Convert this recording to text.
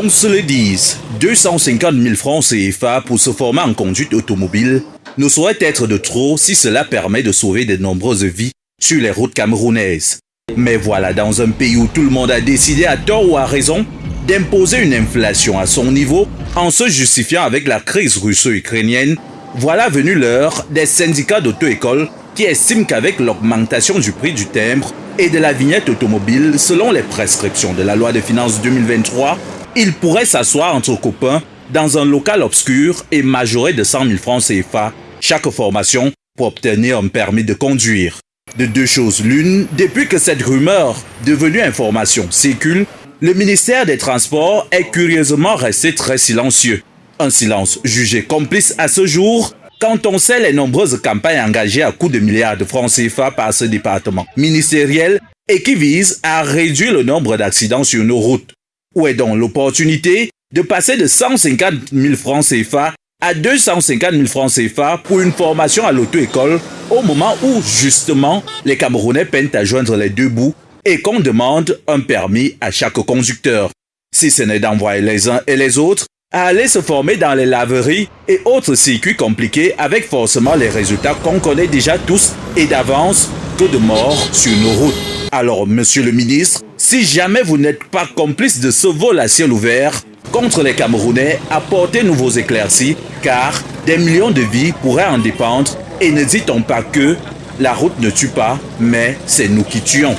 Qu'on se le dise, 250 000 francs CFA pour se former en conduite automobile ne saurait être de trop si cela permet de sauver de nombreuses vies sur les routes camerounaises. Mais voilà, dans un pays où tout le monde a décidé à tort ou à raison d'imposer une inflation à son niveau en se justifiant avec la crise russo-ukrainienne, voilà venu l'heure des syndicats d'auto-école qui estiment qu'avec l'augmentation du prix du timbre et de la vignette automobile selon les prescriptions de la loi de finances 2023, ils pourraient s'asseoir entre copains dans un local obscur et majorer de 100 000 francs CFA chaque formation pour obtenir un permis de conduire. De deux choses l'une, depuis que cette rumeur, devenue information, circule, le ministère des Transports est curieusement resté très silencieux. Un silence jugé complice à ce jour quand on sait les nombreuses campagnes engagées à coups de milliards de francs CFA par ce département ministériel et qui visent à réduire le nombre d'accidents sur nos routes. Où est donc l'opportunité de passer de 150 000 francs CFA à 250 000 francs CFA pour une formation à l'auto-école au moment où, justement, les Camerounais peinent à joindre les deux bouts et qu'on demande un permis à chaque conducteur. Si ce n'est d'envoyer les uns et les autres à aller se former dans les laveries et autres circuits compliqués avec forcément les résultats qu'on connaît déjà tous et d'avance que de morts sur nos routes. Alors, monsieur le ministre, si jamais vous n'êtes pas complice de ce vol à ciel ouvert, contre les Camerounais, apportez-nous vos éclaircies, car des millions de vies pourraient en dépendre. Et ne pas que la route ne tue pas, mais c'est nous qui tuons.